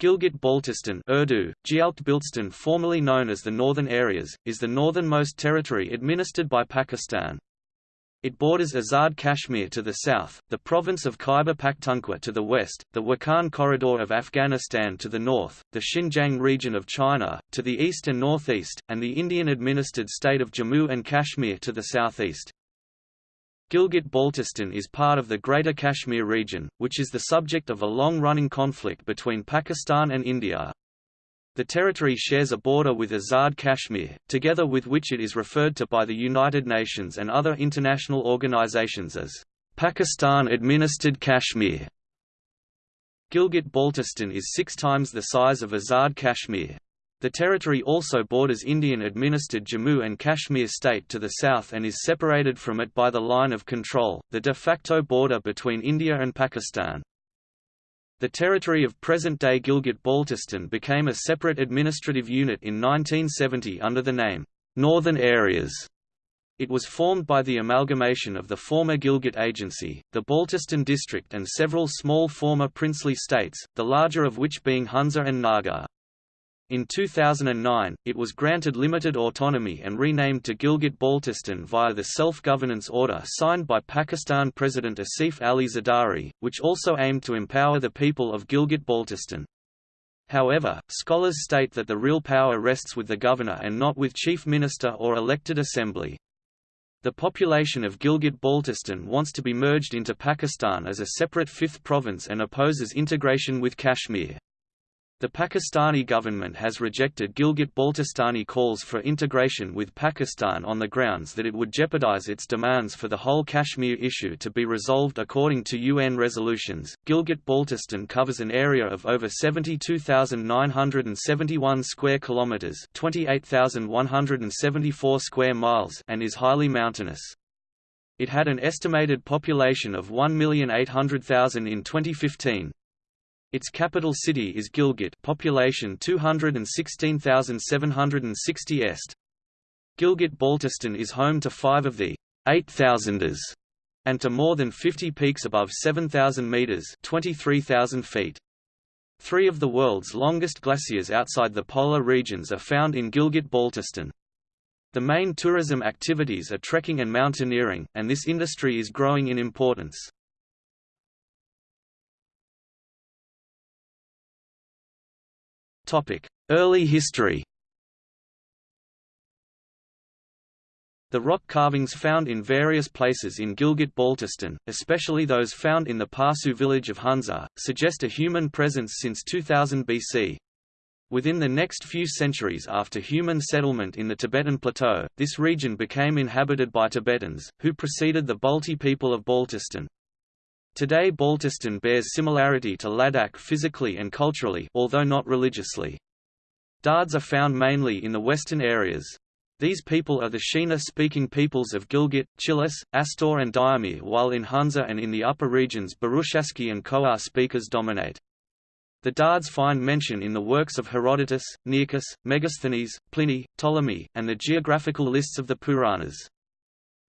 Gilgit-Baltistan Urdu, Gialpt formerly known as the Northern Areas, is the northernmost territory administered by Pakistan. It borders Azad Kashmir to the south, the province of Khyber Pakhtunkhwa to the west, the Wakhan Corridor of Afghanistan to the north, the Xinjiang region of China, to the east and northeast, and the Indian-administered state of Jammu and Kashmir to the southeast. Gilgit-Baltistan is part of the Greater Kashmir region, which is the subject of a long-running conflict between Pakistan and India. The territory shares a border with Azad Kashmir, together with which it is referred to by the United Nations and other international organizations as Pakistan-administered Kashmir. Gilgit-Baltistan is six times the size of Azad Kashmir. The territory also borders Indian-administered Jammu and Kashmir state to the south and is separated from it by the line of control, the de facto border between India and Pakistan. The territory of present-day Gilgit-Baltistan became a separate administrative unit in 1970 under the name, Northern Areas. It was formed by the amalgamation of the former Gilgit Agency, the Baltistan District and several small former princely states, the larger of which being Hunza and Nagar. In 2009, it was granted limited autonomy and renamed to Gilgit-Baltistan via the self-governance order signed by Pakistan President Asif Ali Zardari, which also aimed to empower the people of Gilgit-Baltistan. However, scholars state that the real power rests with the governor and not with chief minister or elected assembly. The population of Gilgit-Baltistan wants to be merged into Pakistan as a separate fifth province and opposes integration with Kashmir. The Pakistani government has rejected Gilgit-Baltistani calls for integration with Pakistan on the grounds that it would jeopardize its demands for the whole Kashmir issue to be resolved according to UN resolutions. Gilgit-Baltistan covers an area of over 72,971 square kilometers, 28,174 square miles, and is highly mountainous. It had an estimated population of 1,800,000 in 2015, its capital city is Gilgit population 216,760 est. Gilgit-Baltistan is home to five of the 8,000ers and to more than 50 peaks above 7,000 meters 23,000 feet. Three of the world's longest glaciers outside the polar regions are found in Gilgit-Baltistan. The main tourism activities are trekking and mountaineering, and this industry is growing in importance. Early history The rock carvings found in various places in Gilgit-Baltistan, especially those found in the Parsu village of Hunza, suggest a human presence since 2000 BC. Within the next few centuries after human settlement in the Tibetan Plateau, this region became inhabited by Tibetans, who preceded the Balti people of Baltistan. Today Baltistan bears similarity to Ladakh physically and culturally although not religiously. Dards are found mainly in the western areas. These people are the Shina-speaking peoples of Gilgit, Chilas, Astor and Diamir while in Hunza and in the upper regions Burushaski and Khowar speakers dominate. The Dards find mention in the works of Herodotus, Nearchus, Megasthenes, Pliny, Ptolemy, and the geographical lists of the Puranas.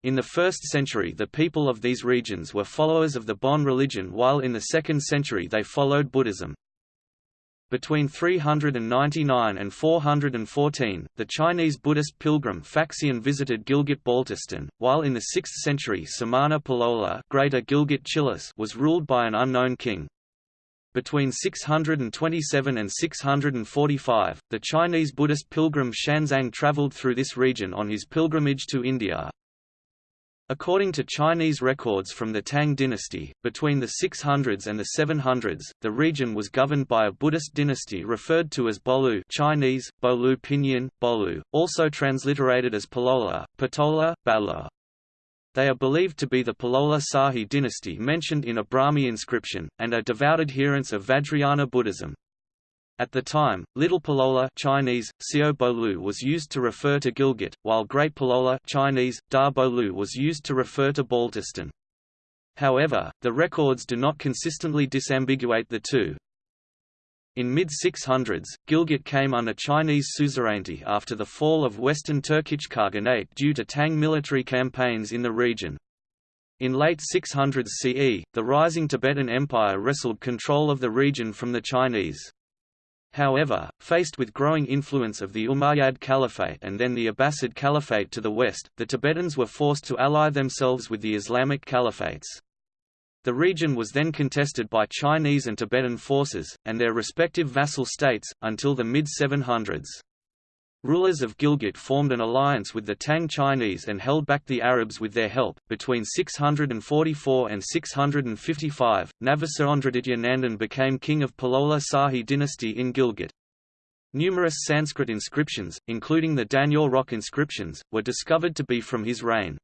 In the 1st century the people of these regions were followers of the Bon religion while in the 2nd century they followed Buddhism. Between 399 and 414, the Chinese Buddhist pilgrim Faxian visited Gilgit-Baltistan, while in the 6th century Samana Palola Greater Gilgit was ruled by an unknown king. Between 627 and 645, the Chinese Buddhist pilgrim Xuanzang traveled through this region on his pilgrimage to India. According to Chinese records from the Tang dynasty, between the 600s and the 700s, the region was governed by a Buddhist dynasty referred to as Bolu Chinese, Bolu Pinyin, Bolu, also transliterated as Palola, Patola, Bala. They are believed to be the Palola Sahi dynasty mentioned in a Brahmi inscription, and are devout adherents of Vajrayana Buddhism. At the time, Little Palola Chinese, Xiao Bolu was used to refer to Gilgit, while Great Palola Chinese, Da Bolu was used to refer to Baltistan. However, the records do not consistently disambiguate the two. In mid-600s, Gilgit came under Chinese suzerainty after the fall of Western Turkic Khaganate due to Tang military campaigns in the region. In late 600s CE, the rising Tibetan Empire wrestled control of the region from the Chinese. However, faced with growing influence of the Umayyad Caliphate and then the Abbasid Caliphate to the west, the Tibetans were forced to ally themselves with the Islamic caliphates. The region was then contested by Chinese and Tibetan forces, and their respective vassal states, until the mid-700s. Rulers of Gilgit formed an alliance with the Tang Chinese and held back the Arabs with their help. Between 644 and 655, Navasaondraditya Nandan became king of Palola Sahi dynasty in Gilgit. Numerous Sanskrit inscriptions, including the Danyor rock inscriptions, were discovered to be from his reign.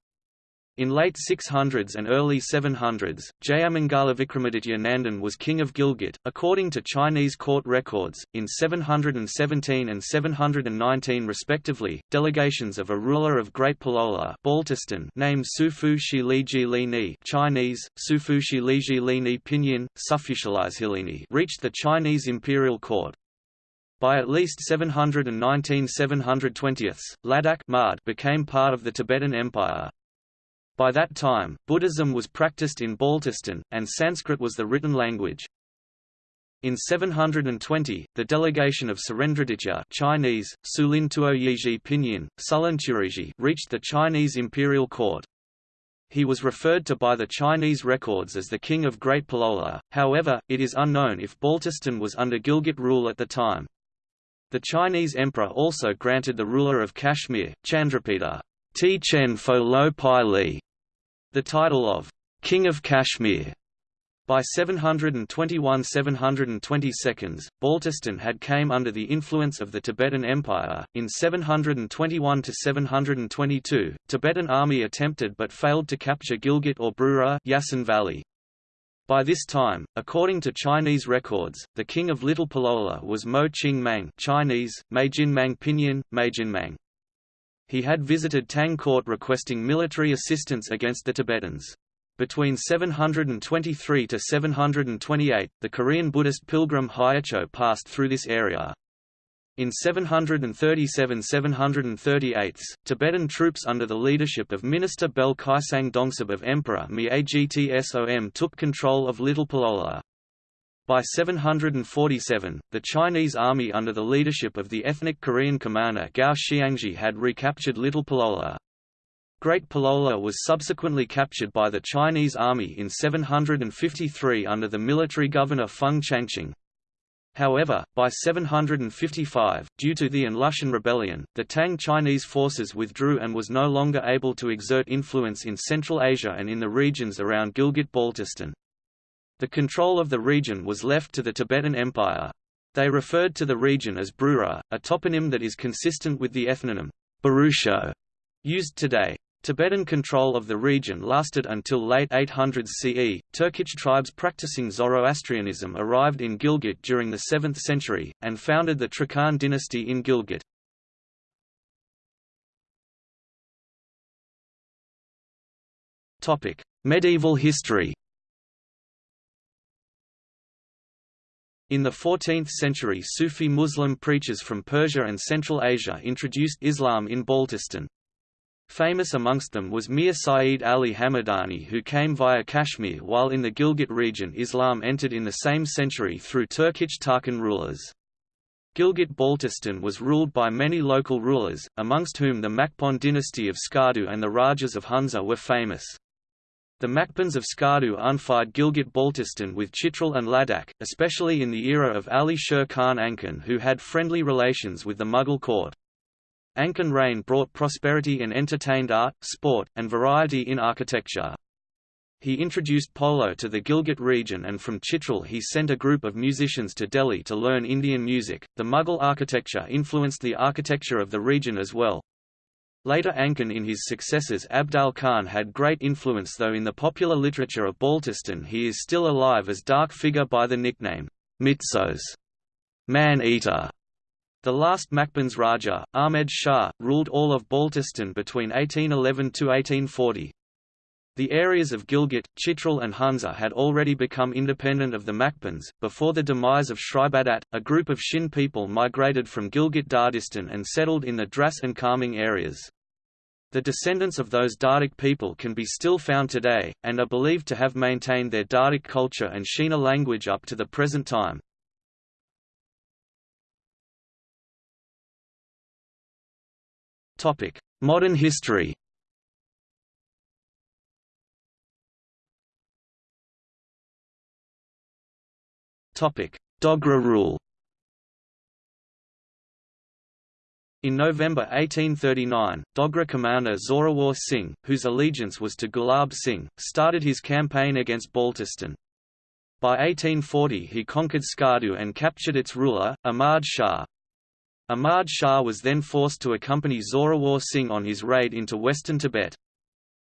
In late 600s and early 700s, Jayamangala Vikramaditya Nandan was king of Gilgit, according to Chinese court records. In 717 and 719 respectively, delegations of a ruler of Great Palola Baltistan named Sufu Li Ni Chinese, Sufu Li Ni Pinyin, Hilini reached the Chinese imperial court. By at least 719 720 Ladakh became part of the Tibetan Empire. By that time, Buddhism was practiced in Baltistan, and Sanskrit was the written language. In 720, the delegation of Surendraditya Chinese, Sulin Tuoyiji Pinyin, Sulanturiji reached the Chinese imperial court. He was referred to by the Chinese records as the King of Great Palola, however, it is unknown if Baltistan was under Gilgit rule at the time. The Chinese emperor also granted the ruler of Kashmir, Chandrapita, Ti Chen Fo Lo Pai Li, the title of King of Kashmir by 721–722, Baltistan had came under the influence of the Tibetan Empire. In 721–722, Tibetan army attempted but failed to capture Gilgit or Brura Yasen Valley. By this time, according to Chinese records, the king of Little Palola was Mo Ching Mang Chinese, Meijin Mang Pinyin, Meijin Mang he had visited Tang court requesting military assistance against the Tibetans. Between 723 to 728, the Korean Buddhist pilgrim Hyecho passed through this area. In 737–738, Tibetan troops under the leadership of Minister Bel Kaisang Dongsub of Emperor Mi Agtsom took control of Little Palola. By 747, the Chinese army under the leadership of the ethnic Korean commander Gao Xianzhi had recaptured Little Palola. Great Palola was subsequently captured by the Chinese army in 753 under the military governor Feng Changqing. However, by 755, due to the An Lushan rebellion, the Tang Chinese forces withdrew and was no longer able to exert influence in Central Asia and in the regions around Gilgit-Baltistan. The control of the region was left to the Tibetan Empire. They referred to the region as Brura, a toponym that is consistent with the ethnonym Burusho used today. Tibetan control of the region lasted until late 800s CE. Turkic tribes practicing Zoroastrianism arrived in Gilgit during the 7th century, and founded the Trakhan dynasty in Gilgit. Medieval history In the 14th century Sufi Muslim preachers from Persia and Central Asia introduced Islam in Baltistan. Famous amongst them was Mir Saeed Ali Hamadani who came via Kashmir while in the Gilgit region Islam entered in the same century through Turkic Tarkan rulers. Gilgit-Baltistan was ruled by many local rulers, amongst whom the Makpon dynasty of Skardu and the Rajas of Hunza were famous. The Makpans of Skardu unified Gilgit-Baltistan with Chitral and Ladakh, especially in the era of Ali Sher Khan Anchan who had friendly relations with the Mughal court. Anchan reign brought prosperity and entertained art, sport, and variety in architecture. He introduced polo to the Gilgit region and from Chitral he sent a group of musicians to Delhi to learn Indian music. The Mughal architecture influenced the architecture of the region as well, Later Anchan and his successors Abdal Khan had great influence though in the popular literature of Baltistan he is still alive as dark figure by the nickname, Mitsos man-eater. The last Makpans Raja, Ahmed Shah, ruled all of Baltistan between 1811 to 1840. The areas of Gilgit, Chitral and Hunza had already become independent of the Makpans. Before the demise of Shribadat, a group of Shin people migrated from Gilgit-Dardistan and settled in the Dras and Kharmang areas. The descendants of those Dardic people can be still found today, and are believed to have maintained their Dardic culture and Shina language up to the present time. Modern history Dogra rule In November 1839, Dogra commander Zorawar Singh, whose allegiance was to Gulab Singh, started his campaign against Baltistan. By 1840 he conquered Skardu and captured its ruler, Ahmad Shah. Ahmad Shah was then forced to accompany Zorawar Singh on his raid into western Tibet.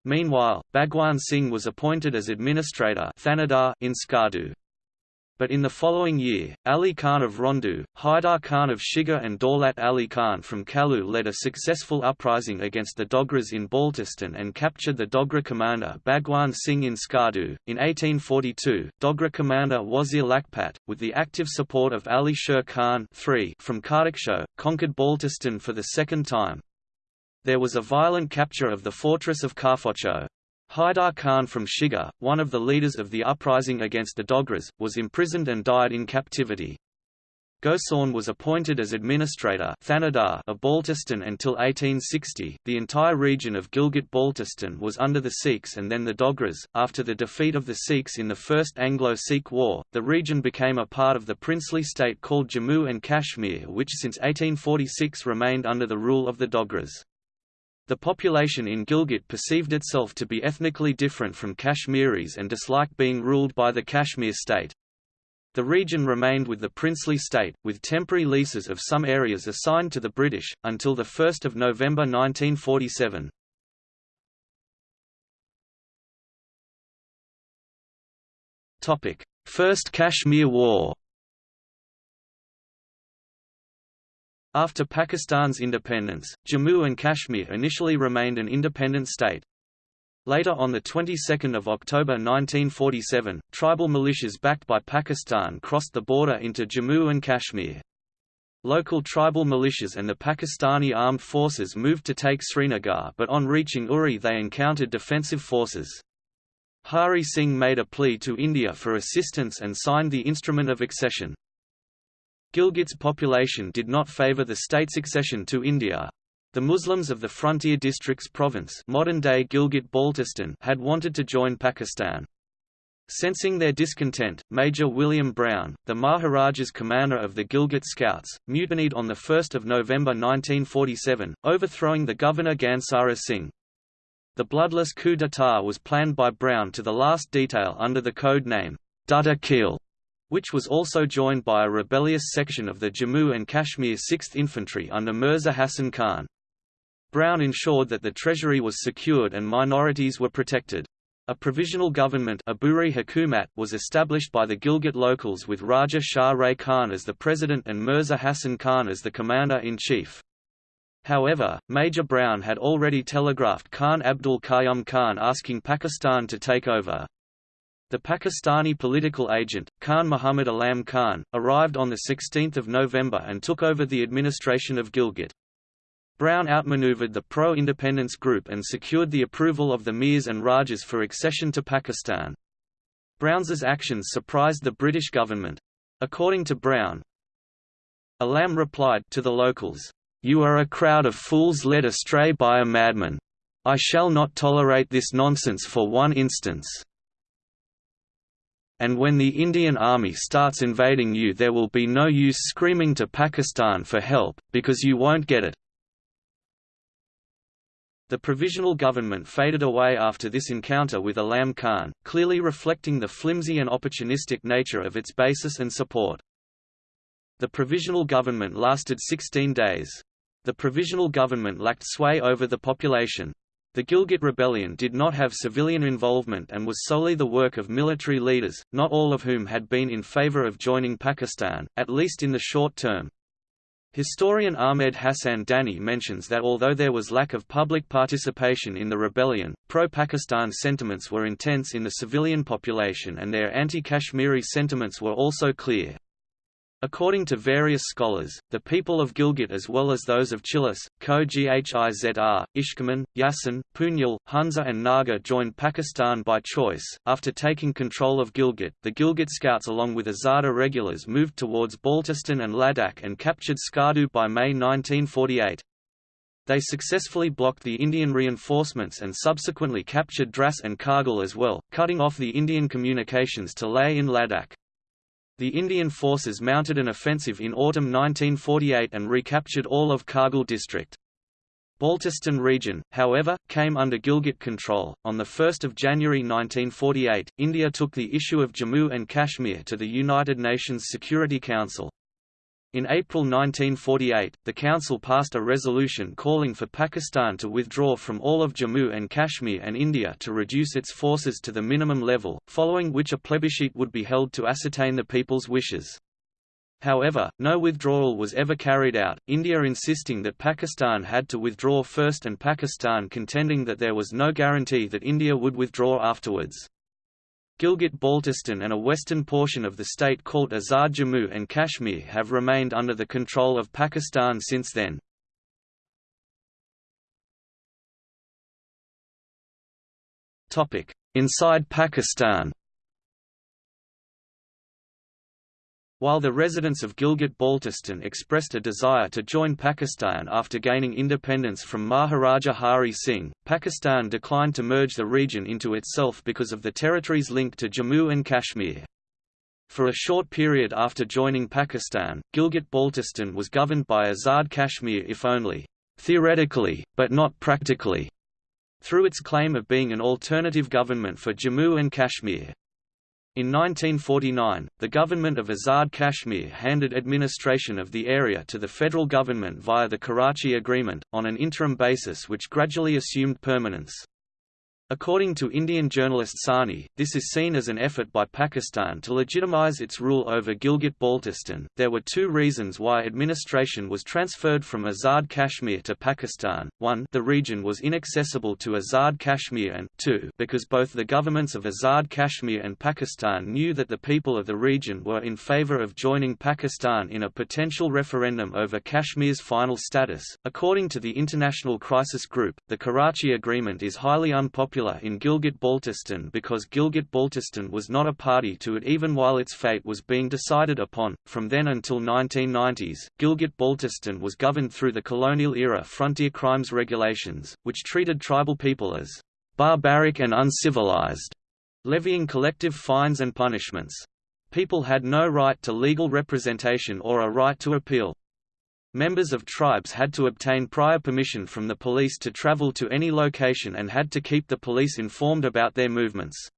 Meanwhile, Bhagwan Singh was appointed as administrator in Skardu. But in the following year, Ali Khan of Rondu, Haidar Khan of Shigar and Daulat Ali Khan from Kalu led a successful uprising against the Dogras in Baltistan and captured the Dogra commander Bhagwan Singh in Skardu. In 1842, Dogra commander Wazir Lakhpat, with the active support of Ali Sher Khan III from Kardaksho, conquered Baltistan for the second time. There was a violent capture of the fortress of Karfocho. Haidar Khan from Shigar, one of the leaders of the uprising against the Dogras, was imprisoned and died in captivity. Gosauin was appointed as administrator of Baltistan until 1860. The entire region of Gilgit Baltistan was under the Sikhs and then the Dogras. After the defeat of the Sikhs in the First Anglo Sikh War, the region became a part of the princely state called Jammu and Kashmir, which since 1846 remained under the rule of the Dogras. The population in Gilgit perceived itself to be ethnically different from Kashmiris and disliked being ruled by the Kashmir state. The region remained with the princely state, with temporary leases of some areas assigned to the British, until 1 November 1947. First Kashmir War After Pakistan's independence, Jammu and Kashmir initially remained an independent state. Later on the 22nd of October 1947, tribal militias backed by Pakistan crossed the border into Jammu and Kashmir. Local tribal militias and the Pakistani armed forces moved to take Srinagar but on reaching Uri they encountered defensive forces. Hari Singh made a plea to India for assistance and signed the Instrument of Accession. Gilgit's population did not favor the state's accession to India. The Muslims of the frontier districts province modern-day Gilgit-Baltistan had wanted to join Pakistan. Sensing their discontent, Major William Brown, the Maharaja's commander of the Gilgit Scouts, mutinied on 1 November 1947, overthrowing the governor Gansara Singh. The bloodless coup d'état was planned by Brown to the last detail under the code name, Datta Khel which was also joined by a rebellious section of the Jammu and Kashmir 6th Infantry under Mirza Hassan Khan. Brown ensured that the treasury was secured and minorities were protected. A provisional government was established by the Gilgit locals with Raja Shah Ray Khan as the president and Mirza Hassan Khan as the commander-in-chief. However, Major Brown had already telegraphed Khan Abdul Qayyum Khan asking Pakistan to take over. The Pakistani political agent, Khan Muhammad Alam Khan, arrived on 16 November and took over the administration of Gilgit. Brown outmaneuvered the pro-independence group and secured the approval of the Mirs and Rajas for accession to Pakistan. Brown's actions surprised the British government. According to Brown, Alam replied to the locals, "You are a crowd of fools led astray by a madman. I shall not tolerate this nonsense for one instance." And when the Indian Army starts invading you there will be no use screaming to Pakistan for help, because you won't get it. The provisional government faded away after this encounter with Alam Khan, clearly reflecting the flimsy and opportunistic nature of its basis and support. The provisional government lasted 16 days. The provisional government lacked sway over the population. The Gilgit Rebellion did not have civilian involvement and was solely the work of military leaders, not all of whom had been in favor of joining Pakistan, at least in the short term. Historian Ahmed Hassan Dani mentions that although there was lack of public participation in the rebellion, pro-Pakistan sentiments were intense in the civilian population and their anti-Kashmiri sentiments were also clear. According to various scholars, the people of Gilgit as well as those of Chilas, Ko Ghizr, Ishkaman, Yasin, Punyal, Hunza and Nagar joined Pakistan by choice. After taking control of Gilgit, the Gilgit Scouts along with Azada regulars moved towards Baltistan and Ladakh and captured Skardu by May 1948. They successfully blocked the Indian reinforcements and subsequently captured Dras and Kargil as well, cutting off the Indian communications to Leh in Ladakh. The Indian forces mounted an offensive in autumn 1948 and recaptured all of Kargil district. Baltistan region, however, came under Gilgit control. On 1 January 1948, India took the issue of Jammu and Kashmir to the United Nations Security Council. In April 1948, the Council passed a resolution calling for Pakistan to withdraw from all of Jammu and Kashmir and India to reduce its forces to the minimum level, following which a plebiscite would be held to ascertain the people's wishes. However, no withdrawal was ever carried out, India insisting that Pakistan had to withdraw first and Pakistan contending that there was no guarantee that India would withdraw afterwards. Gilgit-Baltistan and a western portion of the state called Azad Jammu and Kashmir have remained under the control of Pakistan since then. Inside Pakistan While the residents of Gilgit-Baltistan expressed a desire to join Pakistan after gaining independence from Maharaja Hari Singh, Pakistan declined to merge the region into itself because of the territory's link to Jammu and Kashmir. For a short period after joining Pakistan, Gilgit-Baltistan was governed by Azad Kashmir if only theoretically, but not practically, through its claim of being an alternative government for Jammu and Kashmir. In 1949, the government of Azad Kashmir handed administration of the area to the federal government via the Karachi Agreement, on an interim basis which gradually assumed permanence. According to Indian journalist Sani, this is seen as an effort by Pakistan to legitimize its rule over Gilgit-Baltistan. There were two reasons why administration was transferred from Azad Kashmir to Pakistan. One, the region was inaccessible to Azad Kashmir and two, because both the governments of Azad Kashmir and Pakistan knew that the people of the region were in favor of joining Pakistan in a potential referendum over Kashmir's final status. According to the International Crisis Group, the Karachi Agreement is highly unpopular popular in Gilgit-Baltistan because Gilgit-Baltistan was not a party to it even while its fate was being decided upon. From then until 1990s, Gilgit-Baltistan was governed through the colonial-era frontier crimes regulations, which treated tribal people as barbaric and uncivilized, levying collective fines and punishments. People had no right to legal representation or a right to appeal. Members of tribes had to obtain prior permission from the police to travel to any location and had to keep the police informed about their movements.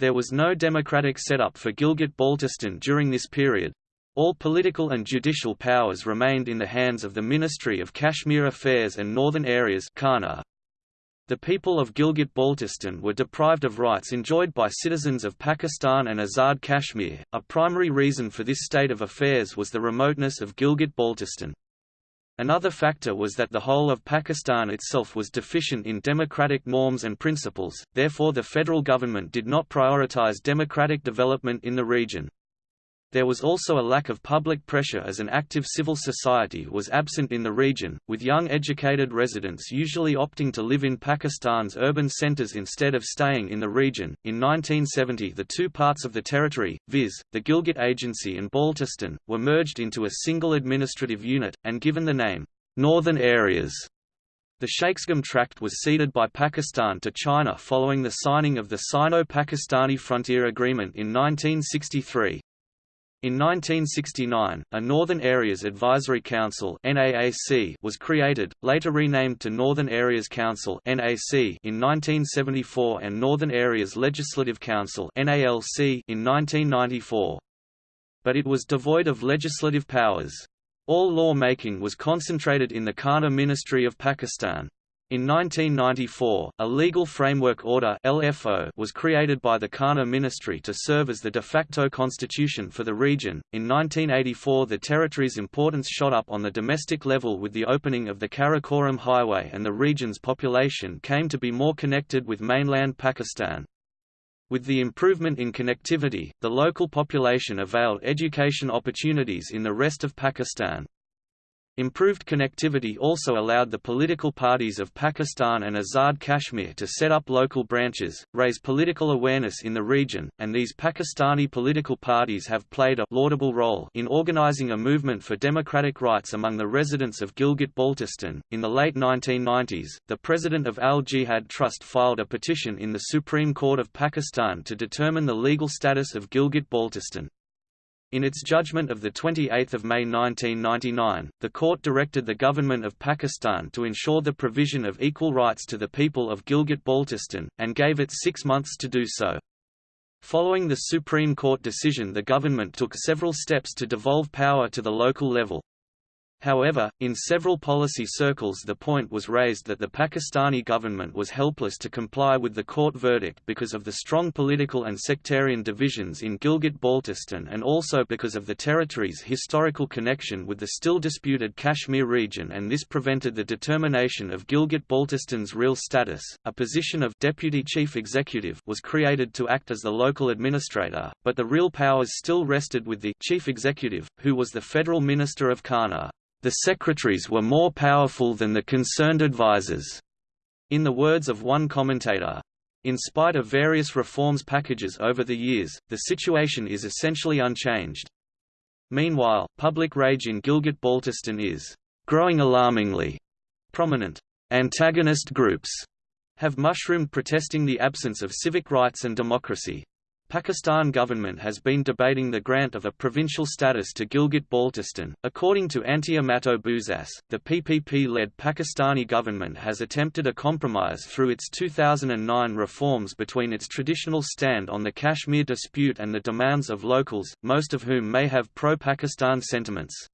There was no democratic setup for Gilgit-Baltistan during this period. All political and judicial powers remained in the hands of the Ministry of Kashmir Affairs and Northern Areas the people of Gilgit-Baltistan were deprived of rights enjoyed by citizens of Pakistan and Azad Kashmir. A primary reason for this state of affairs was the remoteness of Gilgit-Baltistan. Another factor was that the whole of Pakistan itself was deficient in democratic norms and principles, therefore the federal government did not prioritize democratic development in the region. There was also a lack of public pressure as an active civil society was absent in the region, with young educated residents usually opting to live in Pakistan's urban centers instead of staying in the region. In 1970, the two parts of the territory, viz., the Gilgit Agency and Baltistan, were merged into a single administrative unit, and given the name, Northern Areas. The Shaksgam Tract was ceded by Pakistan to China following the signing of the Sino-Pakistani Frontier Agreement in 1963. In 1969, a Northern Areas Advisory Council was created, later renamed to Northern Areas Council in 1974 and Northern Areas Legislative Council in 1994. But it was devoid of legislative powers. All law-making was concentrated in the KANA Ministry of Pakistan. In 1994, a Legal Framework Order (LFO) was created by the KANA Ministry to serve as the de facto constitution for the region. In 1984, the territory's importance shot up on the domestic level with the opening of the Karakoram Highway and the region's population came to be more connected with mainland Pakistan. With the improvement in connectivity, the local population availed education opportunities in the rest of Pakistan. Improved connectivity also allowed the political parties of Pakistan and Azad Kashmir to set up local branches, raise political awareness in the region, and these Pakistani political parties have played a laudable role in organizing a movement for democratic rights among the residents of Gilgit-Baltistan. In the late 1990s, the president of Al Jihad Trust filed a petition in the Supreme Court of Pakistan to determine the legal status of Gilgit-Baltistan. In its judgment of 28 May 1999, the court directed the government of Pakistan to ensure the provision of equal rights to the people of Gilgit-Baltistan, and gave it six months to do so. Following the Supreme Court decision the government took several steps to devolve power to the local level. However, in several policy circles the point was raised that the Pakistani government was helpless to comply with the court verdict because of the strong political and sectarian divisions in Gilgit-Baltistan and also because of the territory's historical connection with the still disputed Kashmir region and this prevented the determination of Gilgit-Baltistan's real status. A position of deputy chief executive was created to act as the local administrator, but the real powers still rested with the chief executive, who was the federal minister of KANA. The secretaries were more powerful than the concerned advisers. In the words of one commentator, in spite of various reforms packages over the years, the situation is essentially unchanged. Meanwhile, public rage in Gilgit-Baltistan is growing alarmingly prominent. Antagonist groups have mushroomed protesting the absence of civic rights and democracy. Pakistan government has been debating the grant of a provincial status to Gilgit-Baltistan. According to Antia Mato Bouzas, the PPP-led Pakistani government has attempted a compromise through its 2009 reforms between its traditional stand on the Kashmir dispute and the demands of locals, most of whom may have pro-Pakistan sentiments.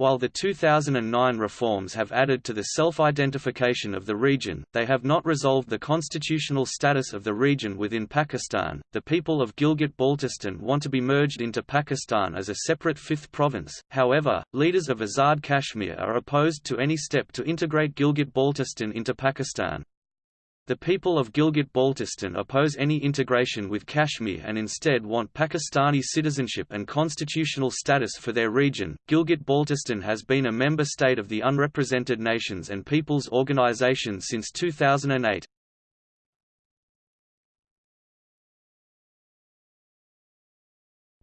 While the 2009 reforms have added to the self-identification of the region, they have not resolved the constitutional status of the region within Pakistan. The people of Gilgit-Baltistan want to be merged into Pakistan as a separate fifth province. However, leaders of Azad Kashmir are opposed to any step to integrate Gilgit-Baltistan into Pakistan. The people of Gilgit-Baltistan oppose any integration with Kashmir and instead want Pakistani citizenship and constitutional status for their region. Gilgit-Baltistan has been a member state of the Unrepresented Nations and Peoples Organization since 2008.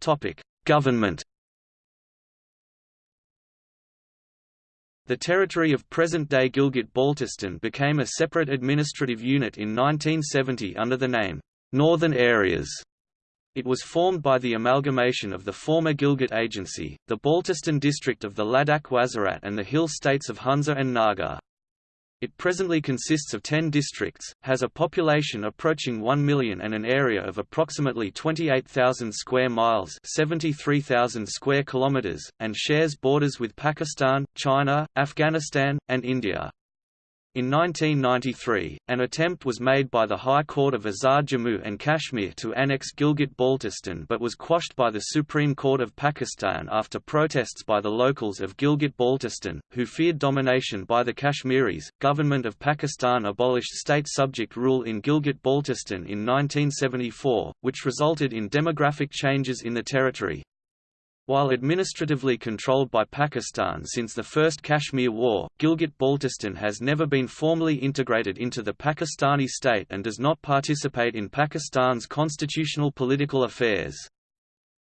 Topic: Government The territory of present-day Gilgit-Baltistan became a separate administrative unit in 1970 under the name, Northern Areas. It was formed by the amalgamation of the former Gilgit Agency, the Baltistan district of the Ladakh Wazirat and the hill states of Hunza and Nagar. It presently consists of 10 districts, has a population approaching 1 million and an area of approximately 28,000 square miles 73,000 square kilometers, and shares borders with Pakistan, China, Afghanistan, and India. In 1993, an attempt was made by the High Court of Azad Jammu and Kashmir to annex Gilgit-Baltistan but was quashed by the Supreme Court of Pakistan after protests by the locals of Gilgit-Baltistan, who feared domination by the Kashmiris. Government of Pakistan abolished state subject rule in Gilgit-Baltistan in 1974, which resulted in demographic changes in the territory, while administratively controlled by Pakistan since the First Kashmir War, Gilgit-Baltistan has never been formally integrated into the Pakistani state and does not participate in Pakistan's constitutional political affairs.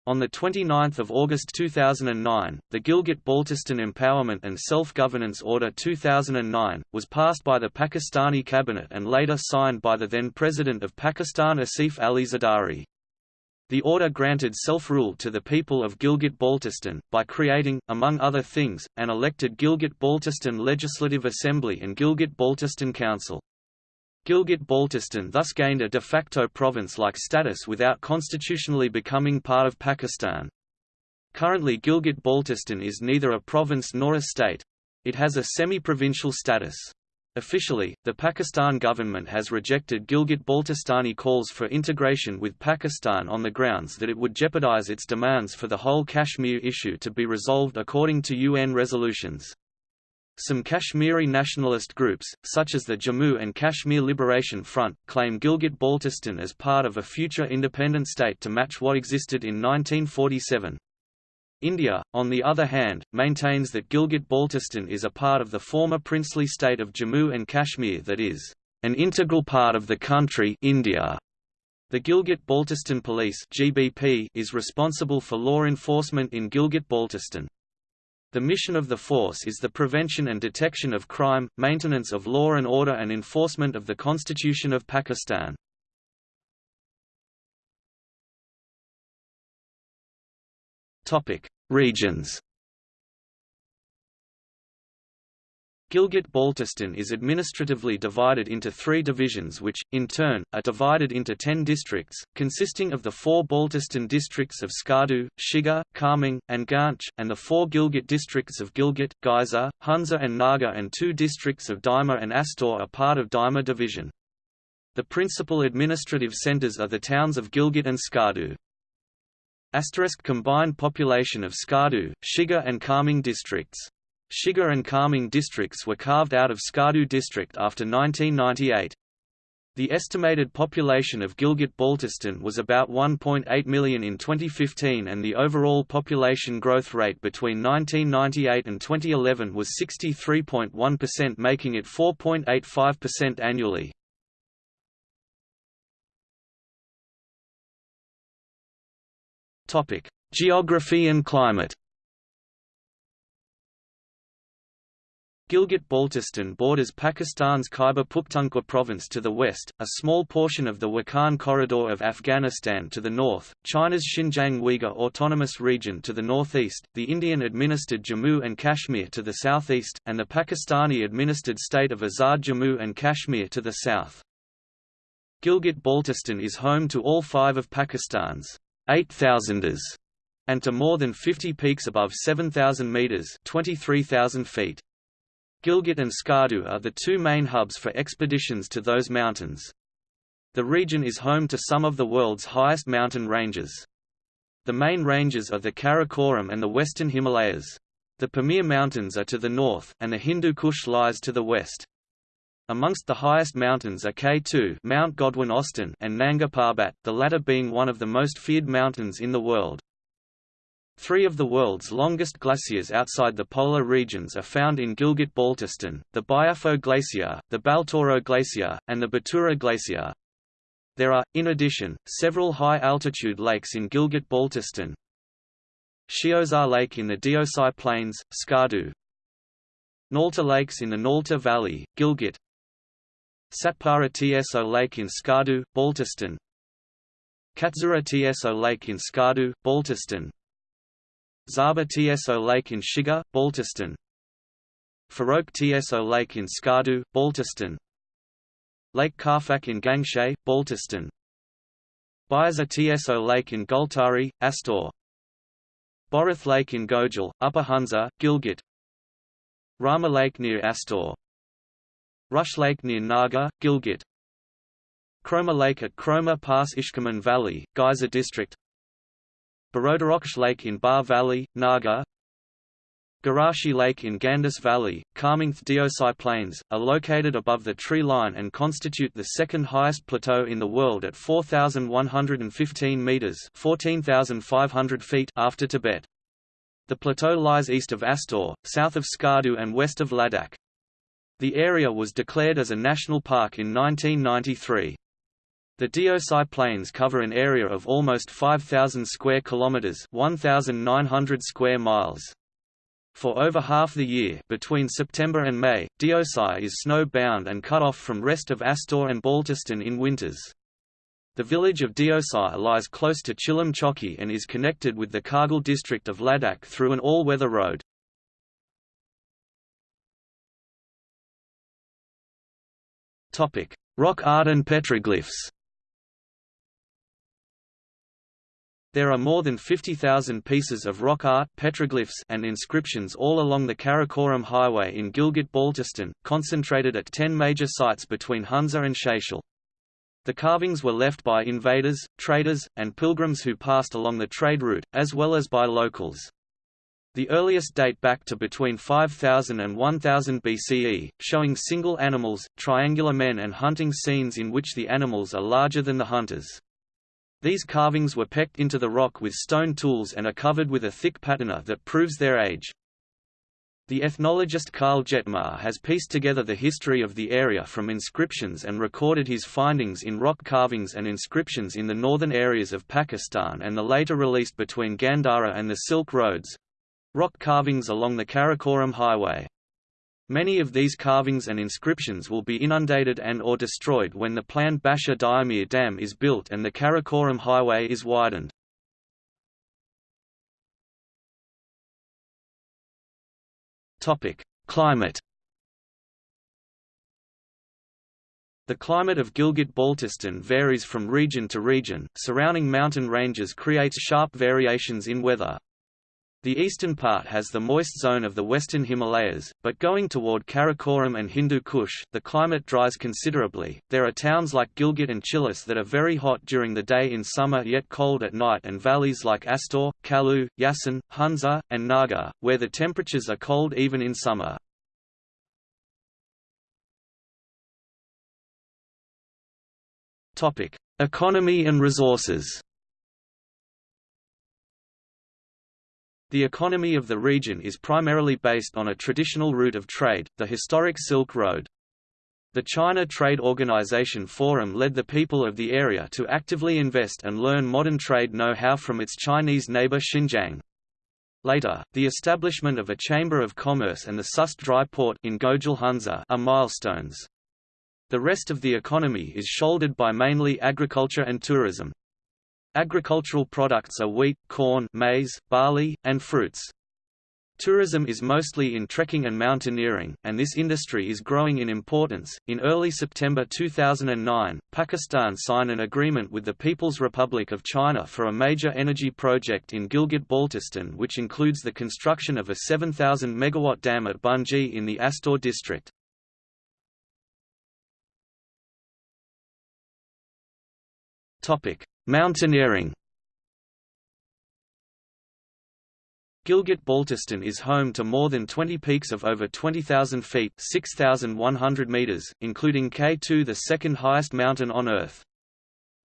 On 29 August 2009, the Gilgit-Baltistan Empowerment and Self-Governance Order 2009, was passed by the Pakistani cabinet and later signed by the then President of Pakistan Asif Ali Zardari. The order granted self-rule to the people of Gilgit-Baltistan, by creating, among other things, an elected Gilgit-Baltistan Legislative Assembly and Gilgit-Baltistan Council. Gilgit-Baltistan thus gained a de facto province-like status without constitutionally becoming part of Pakistan. Currently Gilgit-Baltistan is neither a province nor a state. It has a semi-provincial status. Officially, the Pakistan government has rejected Gilgit-Baltistani calls for integration with Pakistan on the grounds that it would jeopardize its demands for the whole Kashmir issue to be resolved according to UN resolutions. Some Kashmiri nationalist groups, such as the Jammu and Kashmir Liberation Front, claim Gilgit-Baltistan as part of a future independent state to match what existed in 1947. India, on the other hand, maintains that Gilgit-Baltistan is a part of the former princely state of Jammu and Kashmir that is an integral part of the country India. The Gilgit-Baltistan Police (GBP) is responsible for law enforcement in Gilgit-Baltistan. The mission of the force is the prevention and detection of crime, maintenance of law and order and enforcement of the Constitution of Pakistan. Topic: Regions. Gilgit-Baltistan is administratively divided into three divisions which, in turn, are divided into ten districts, consisting of the four Baltistan districts of Skardu, Shigar, Kharmang, and Ganj, and the four Gilgit districts of Gilgit, Geisa, Hunza and Nagar and two districts of Daima and Astor are part of Daima division. The principal administrative centres are the towns of Gilgit and Skardu. Asterisk combined population of Skardu, Shigar and Kharmang districts Shigar and Kharmang districts were carved out of Skardu district after 1998. The estimated population of Gilgit-Baltistan was about 1.8 million in 2015 and the overall population growth rate between 1998 and 2011 was 63.1% making it 4.85% annually. Geography and climate Gilgit-Baltistan borders Pakistan's Khyber Pakhtunkhwa province to the west, a small portion of the Wakhan Corridor of Afghanistan to the north, China's Xinjiang Uyghur Autonomous Region to the northeast, the Indian-administered Jammu and Kashmir to the southeast, and the Pakistani-administered state of Azad Jammu and Kashmir to the south. Gilgit-Baltistan is home to all five of Pakistan's 8,000ers, and to more than 50 peaks above 7,000 metres 23,000 feet. Gilgit and Skardu are the two main hubs for expeditions to those mountains. The region is home to some of the world's highest mountain ranges. The main ranges are the Karakoram and the Western Himalayas. The Pamir Mountains are to the north, and the Hindu Kush lies to the west. Amongst the highest mountains are K2 Mount Godwin Austen and Nanga Parbat, the latter being one of the most feared mountains in the world. Three of the world's longest glaciers outside the polar regions are found in Gilgit-Baltistan, the Biafo Glacier, the Baltoro Glacier, and the Batura Glacier. There are, in addition, several high-altitude lakes in Gilgit-Baltistan. Sheosar Lake in the Deosai Plains, Skardu. Naltar Lakes in the Naltar Valley, Gilgit. Satpara Tso Lake in Skardu, Baltistan. Kachura Tso Lake in Skardu, Baltistan. Zaba Tso Lake in Shigar, Baltistan. Farouk Tso Lake in Skardu, Baltistan. Lake Karfak in Gangshay, Baltistan. Biaza Tso Lake in Gultari, Astor. Borith Lake in Gojal, Upper Hunza, Gilgit. Rama Lake near Astor Rush Lake near Nagar, Gilgit Chroma Lake at Chroma Pass Ishkaman Valley, Geisa District Barodaroksh Lake in Bar Valley, Nagar Garashi Lake in Gandus Valley, Kharmang Deosai Plains, are located above the tree line and constitute the second highest plateau in the world at 4,115 metres 14,500 feet after Tibet. The plateau lies east of Astor, south of Skardu and west of Ladakh. The area was declared as a national park in 1993. The Deosai Plains cover an area of almost 5,000 square kilometers, 1,900 square miles. For over half the year between September and May, Deosai is snow-bound and cut off from rest of Astor and Baltistan in winters. The village of Deosai lies close to Chilam Choki and is connected with the Kargil district of Ladakh through an all-weather road. Rock art and petroglyphs There are more than 50,000 pieces of rock art petroglyphs and inscriptions all along the Karakoram Highway in Gilgit-Baltistan, concentrated at 10 major sites between Hunza and Shashil. The carvings were left by invaders, traders, and pilgrims who passed along the trade route, as well as by locals. The earliest date back to between 5000 and 1000 BCE, showing single animals, triangular men and hunting scenes in which the animals are larger than the hunters. These carvings were pecked into the rock with stone tools and are covered with a thick patina that proves their age. The ethnologist Karl Jettmar has pieced together the history of the area from inscriptions and recorded his findings in rock carvings and inscriptions in the northern areas of Pakistan and the later released between Gandhara and the Silk Roads—rock carvings along the Karakoram Highway. Many of these carvings and inscriptions will be inundated and or destroyed when the planned Basha Diamir Dam is built and the Karakoram Highway is widened. Climate The climate of Gilgit-Baltistan varies from region to region, surrounding mountain ranges creates sharp variations in weather. The eastern part has the moist zone of the western Himalayas, but going toward Karakoram and Hindu Kush, the climate dries considerably. There are towns like Gilgit and Chilas that are very hot during the day in summer yet cold at night and valleys like Astor, Khaplu, Yasin, Hunza, and Nagar, where the temperatures are cold even in summer. Economy and resources The economy of the region is primarily based on a traditional route of trade, the historic Silk Road. The China Trade Organization Forum led the people of the area to actively invest and learn modern trade know-how from its Chinese neighbor Xinjiang. Later, the establishment of a Chamber of Commerce and the Sust Dry Port in Gojal Hunza are milestones. The rest of the economy is shouldered by mainly agriculture and tourism. Agricultural products are wheat, corn, maize, barley, and fruits. Tourism is mostly in trekking and mountaineering, and this industry is growing in importance. In early September 2009, Pakistan signed an agreement with the People's Republic of China for a major energy project in Gilgit-Baltistan, which includes the construction of a 7,000 megawatt dam at Bunji in the Astor district. Topic: Mountaineering Gilgit-Baltistan is home to more than 20 peaks of over 20,000 feet 6,100 meters, including K2 the second highest mountain on Earth.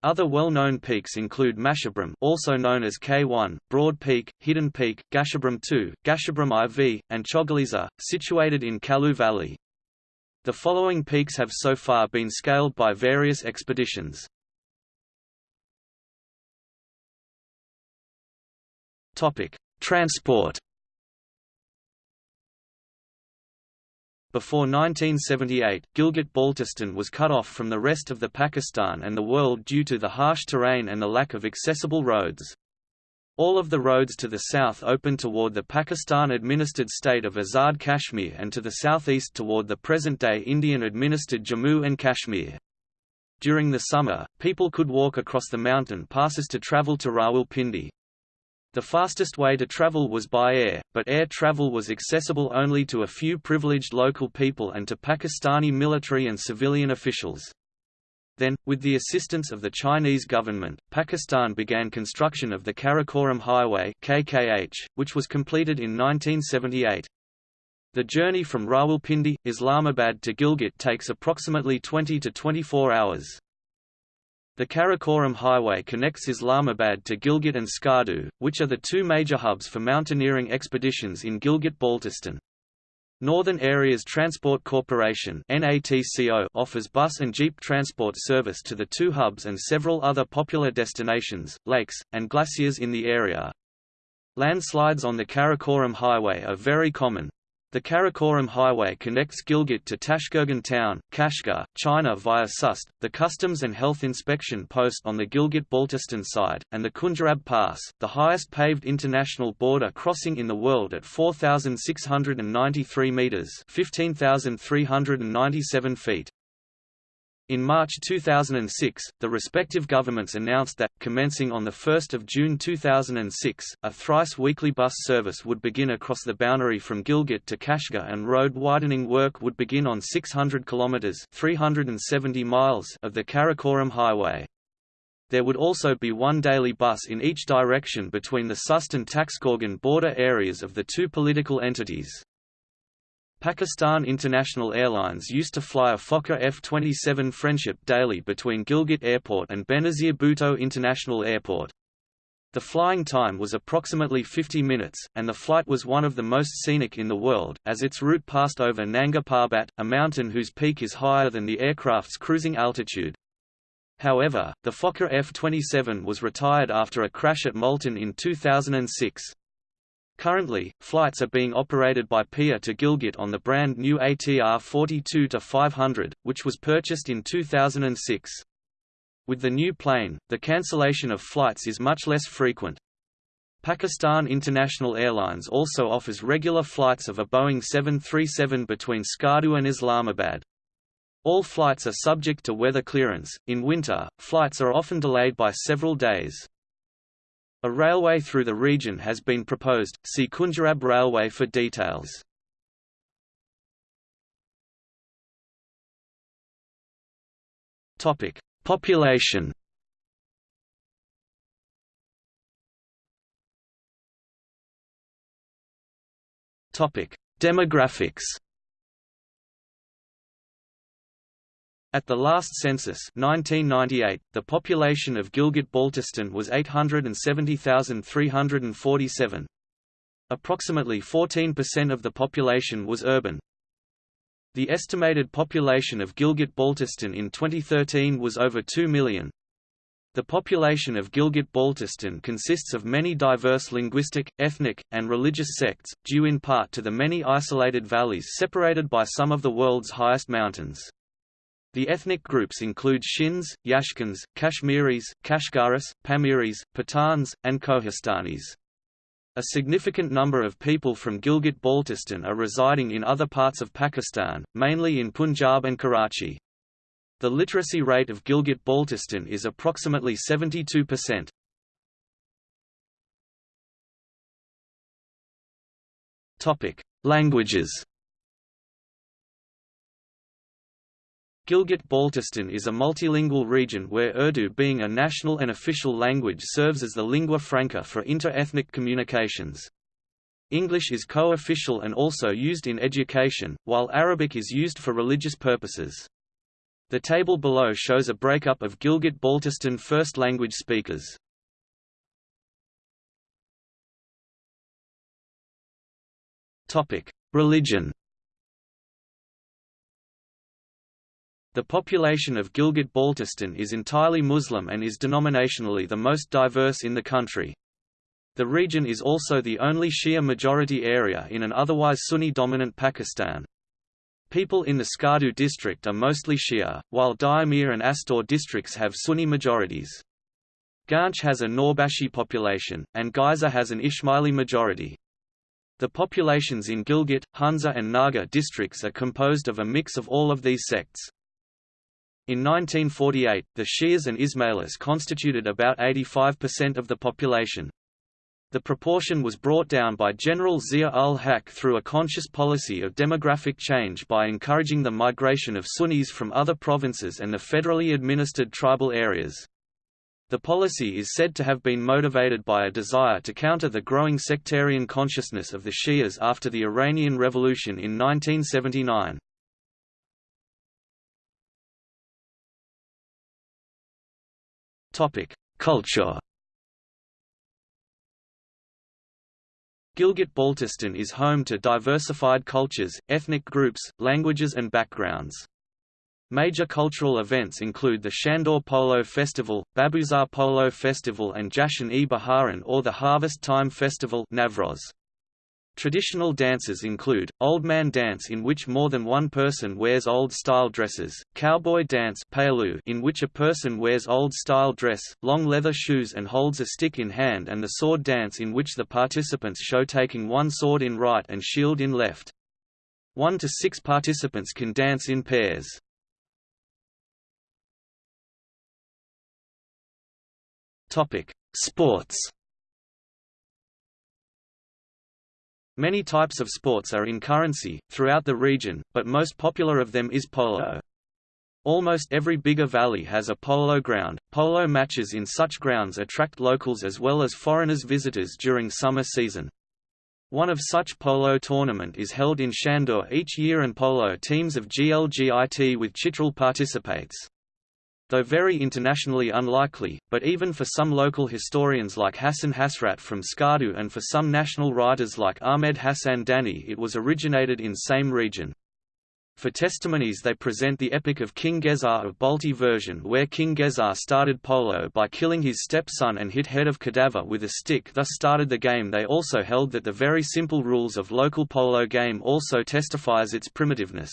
Other well-known peaks include Masherbrum also known as K1, Broad Peak, Hidden Peak, Gasherbrum 2, Gasherbrum IV, and Chogolisa, situated in Khaplu Valley. The following peaks have so far been scaled by various expeditions. Topic: Transport. Before 1978, Gilgit-Baltistan was cut off from the rest of the Pakistan and the world due to the harsh terrain and the lack of accessible roads. All of the roads to the south opened toward the Pakistan-administered state of Azad Kashmir and to the southeast toward the present-day Indian-administered Jammu and Kashmir. During the summer, people could walk across the mountain passes to travel to Rawalpindi. The fastest way to travel was by air, but air travel was accessible only to a few privileged local people and to Pakistani military and civilian officials. Then, with the assistance of the Chinese government, Pakistan began construction of the Karakoram Highway KKH, which was completed in 1978. The journey from Rawalpindi, Islamabad to Gilgit takes approximately 20 to 24 hours. The Karakoram Highway connects Islamabad to Gilgit and Skardu, which are the two major hubs for mountaineering expeditions in Gilgit-Baltistan. Northern Areas Transport Corporation offers bus and jeep transport service to the two hubs and several other popular destinations, lakes, and glaciers in the area. Landslides on the Karakoram Highway are very common, the Karakoram Highway connects Gilgit to Tashkurgan town, Kashgar, China via Sust, the Customs and Health Inspection post on the Gilgit-Baltistan side, and the Khunjerab Pass, the highest paved international border crossing in the world at 4,693 metres 15,397 feet. In March 2006, the respective governments announced that, commencing on 1 June 2006, a thrice-weekly bus service would begin across the boundary from Gilgit to Kashgar and road widening work would begin on 600 kilometres 370 miles of the Karakoram Highway. There would also be one daily bus in each direction between the Sust and Taxkorgan border areas of the two political entities. Pakistan International Airlines used to fly a Fokker F-27 Friendship daily between Gilgit Airport and Benazir Bhutto International Airport. The flying time was approximately 50 minutes, and the flight was one of the most scenic in the world, as its route passed over Nanga Parbat, a mountain whose peak is higher than the aircraft's cruising altitude. However, the Fokker F-27 was retired after a crash at Multan in 2006. Currently, flights are being operated by PIA to Gilgit on the brand new ATR 42-500, which was purchased in 2006. With the new plane, the cancellation of flights is much less frequent. Pakistan International Airlines also offers regular flights of a Boeing 737 between Skardu and Islamabad. All flights are subject to weather clearance. In winter, flights are often delayed by several days. A railway through the region has been proposed, see Khunjerab Railway for details. Topic: Population Topic: Demographics At the last census 1998, the population of Gilgit-Baltistan was 870,347. Approximately 14% of the population was urban. The estimated population of Gilgit-Baltistan in 2013 was over 2 million. The population of Gilgit-Baltistan consists of many diverse linguistic, ethnic, and religious sects, due in part to the many isolated valleys separated by some of the world's highest mountains. The ethnic groups include Shins, Yashkins, Kashmiris, Kashgaris, Pamiris, Pathans, and Kohistanis. A significant number of people from Gilgit-Baltistan are residing in other parts of Pakistan, mainly in Punjab and Karachi. The literacy rate of Gilgit-Baltistan is approximately 72%. Languages Gilgit-Baltistan is a multilingual region where Urdu being a national and official language serves as the lingua franca for inter-ethnic communications. English is co-official and also used in education, while Arabic is used for religious purposes. The table below shows a breakup of Gilgit-Baltistan first language speakers. Religion The population of Gilgit-Baltistan is entirely Muslim and is denominationally the most diverse in the country. The region is also the only Shia-majority area in an otherwise Sunni-dominant Pakistan. People in the Skardu district are mostly Shia, while Diamir and Astor districts have Sunni majorities. Ghanche has a Noorbakhshi population, and Ghizer has an Ismaili majority. The populations in Gilgit, Hunza and Nagar districts are composed of a mix of all of these sects. In 1948, the Shias and Ismailis constituted about 85% of the population. The proportion was brought down by General Zia-ul-Haq through a conscious policy of demographic change by encouraging the migration of Sunnis from other provinces and the federally administered tribal areas. The policy is said to have been motivated by a desire to counter the growing sectarian consciousness of the Shias after the Iranian Revolution in 1979. Culture Gilgit-Baltistan is home to diversified cultures, ethnic groups, languages and backgrounds. Major cultural events include the Shandur Polo Festival, Babusar Polo Festival and Jashan-e-Baharan or the Harvest Time Festival Navroz. Traditional dances include, Old Man Dance in which more than one person wears old-style dresses, Cowboy Dance in which a person wears old-style dress, long leather shoes and holds a stick in hand and the Sword Dance in which the participants show taking one sword in right and shield in left. One to six participants can dance in pairs. Sports Many types of sports are in currency, throughout the region, but most popular of them is polo. Almost every bigger valley has a polo ground. Polo matches in such grounds attract locals as well as foreigners visitors during summer season. One of such polo tournament is held in Shandur each year and polo teams of Gilgit with Chitral participates. Though very internationally unlikely, but even for some local historians like Hassan Hasrat from Skardu and for some national writers like Ahmed Hassan Dani it was originated in same region. For testimonies they present the epic of King Gesar of Balti version where King Gesar started polo by killing his stepson and hit head of cadaver with a stick thus started the game they also held that the very simple rules of local polo game also testifies its primitiveness.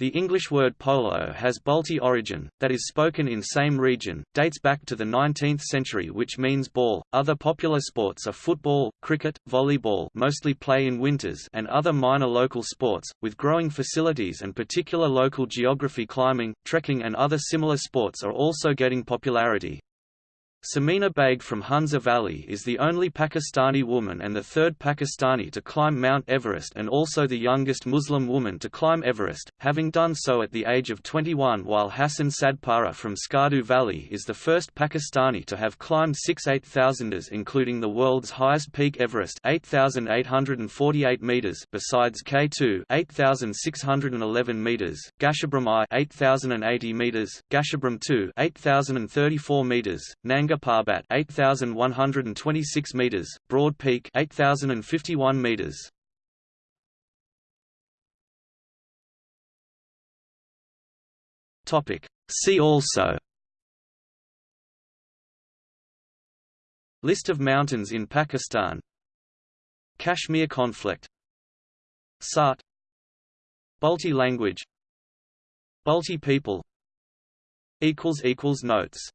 The English word polo has Balti origin, that is spoken in same region, dates back to the 19th century which means ball. Other popular sports are football, cricket, volleyball mostly play in winters and other minor local sports, with growing facilities and particular local geography climbing, trekking and other similar sports are also getting popularity. Samina Baig from Hunza Valley is the only Pakistani woman and the third Pakistani to climb Mount Everest and also the youngest Muslim woman to climb Everest, having done so at the age of 21 while Hassan Sadpara from Skardu Valley is the first Pakistani to have climbed six 8,000ers including the world's highest peak Everest 8,848 meters besides K2 8,611 meters, Gasherbrum I 8,080 meters, Gasherbrum II 8,034 meters, Nanga Nanga Parbat 8126 meters, Broad Peak 8051 meters. Topic. See also. List of mountains in Pakistan. Kashmir conflict. Sart. Balti language. Balti people. Equals Notes